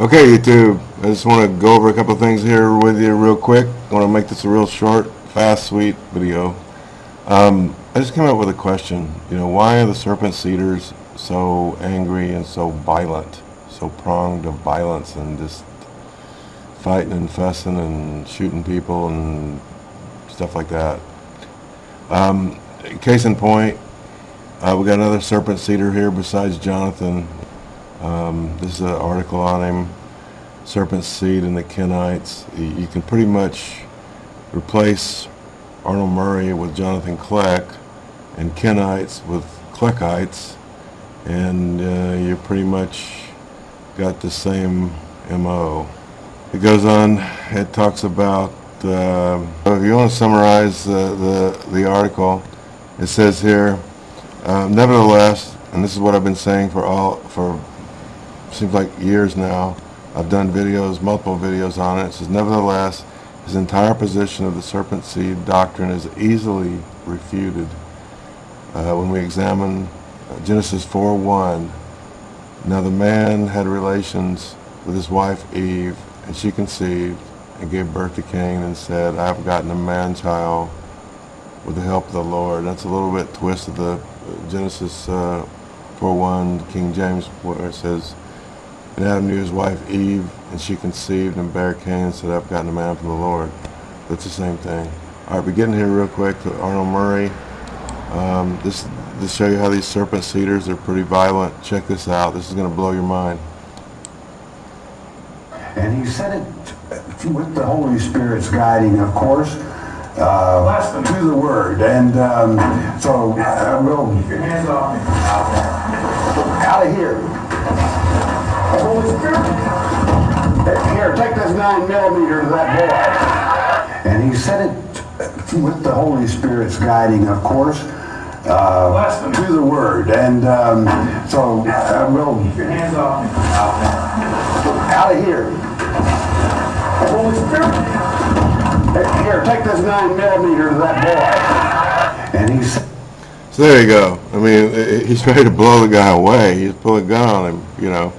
Okay, YouTube, I just want to go over a couple things here with you real quick. I want to make this a real short, fast, sweet video. Um, I just came up with a question. You know, why are the serpent seeders so angry and so violent, so pronged of violence and just fighting and fussing and shooting people and stuff like that? Um, case in point, uh, we got another serpent seeder here besides Jonathan. Um, this is an article on him, Serpent Seed and the Kenites. You, can pretty much replace Arnold Murray with Jonathan Kleck and Kenites with Kleckites and uh, you pretty much got the same MO. It goes on, it talks about, uh, if you want to summarize uh, the, the article, it says here, uh, nevertheless, and this is what I've been saying for all, for seems like years now. I've done videos, multiple videos on it. It says, nevertheless, his entire position of the serpent seed doctrine is easily refuted. Uh, when we examine uh, Genesis 4.1, now the man had relations with his wife Eve, and she conceived and gave birth to Cain and said, I have gotten a man-child with the help of the Lord. That's a little bit twist of the uh, Genesis uh, 4.1 King James where it says, and Adam knew his wife Eve, and she conceived and bare Cain and said, I've gotten a man from the Lord. That's the same thing. All right, beginning here real quick to Arnold Murray. Um, this to show you how these serpent seeders are pretty violent. Check this out. This is going to blow your mind. And he said it with the Holy Spirit's guiding, of course, uh, to the Word. And um, so uh, we'll... Hands off. Out of here. Holy Spirit. Here, take this nine millimeter to that boy. And he said it with the Holy Spirit's guiding, of course, uh, to the Word. And um, so uh, we'll... Hands off. Out of here. Holy Spirit. Here, take this nine millimeter to that boy. And he said... So there you go. I mean, i- i- he's ready to blow the guy away. He's pulling a gun on him, you know.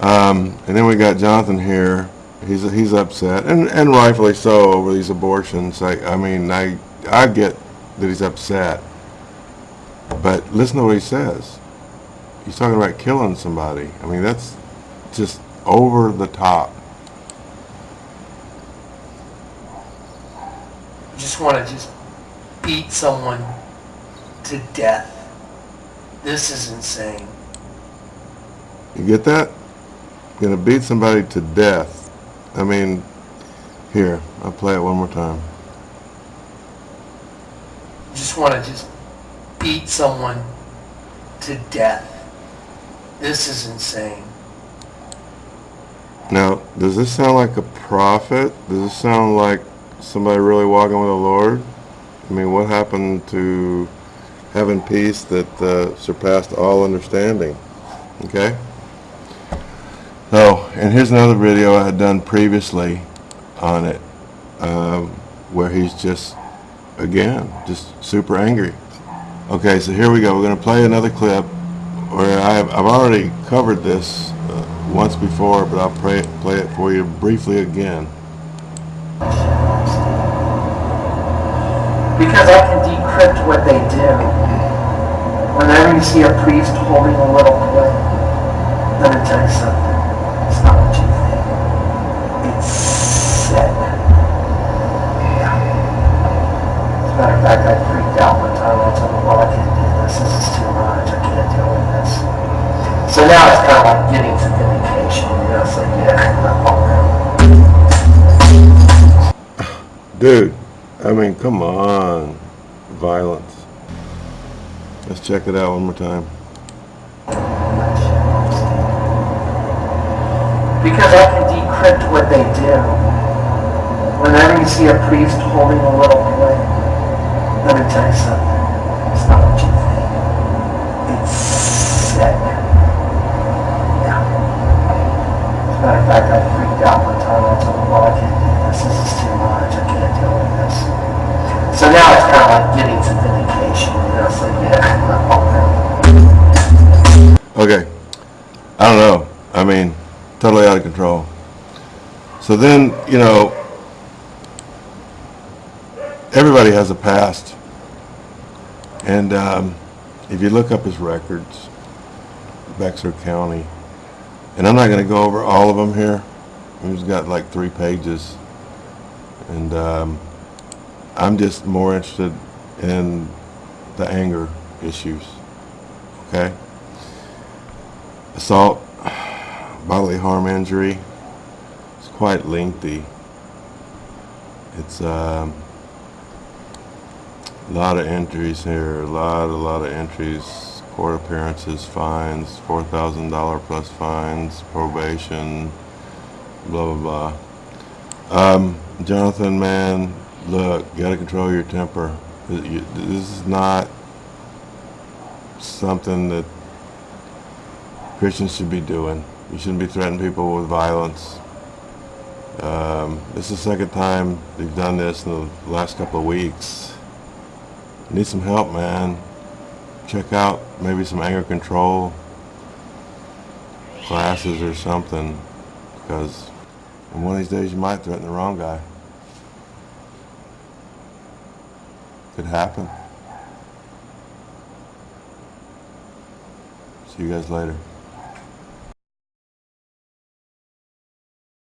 Um, and then we got Jonathan here. He's he's upset, and and rightfully so over these abortions. I I mean, I I get that he's upset, but listen to what he says. He's talking about killing somebody. I mean, that's just over the top. Just want to just beat someone to death. This is insane. You get that? Gonna beat somebody to death. I mean, here, I'll play it one more time. Just want to just beat someone to death. This is insane. Now, does this sound like a prophet? Does this sound like somebody really walking with the Lord? I mean, what happened to having peace that uh, surpassed all understanding? Okay? And here's another video I had done previously on it, um, where he's just, again, just super angry. Okay, so here we go. We're going to play another clip where I've, I've already covered this uh, once before, but I'll play it, play it for you briefly again. Because I can decrypt what they do. Whenever you see a priest holding a little let me tell you something. Dude, I mean, come on. Violence. Let's check it out one more time. Because I can decrypt what they do. Whenever you see a priest holding a little boy, let me tell you something. So then, you know, everybody has a past. And um, if you look up his records, Bexar County, and I'm not going to go over all of them here. He's got like three pages. And um, I'm just more interested in the anger issues. Okay? Assault, bodily harm injury. Quite lengthy. It's um, a lot of entries here, a lot, a lot of entries. Court appearances, fines, four thousand dollar plus fines, probation, blah blah blah. Um, Jonathan, man, look, gotta control your temper. This is not something that Christians should be doing. You shouldn't be threatening people with violence. Um, this is the second time they've done this in the last couple of weeks. Need some help, man. Check out maybe some anger control classes or something, because one of these days you might threaten the wrong guy. Could happen. See you guys later.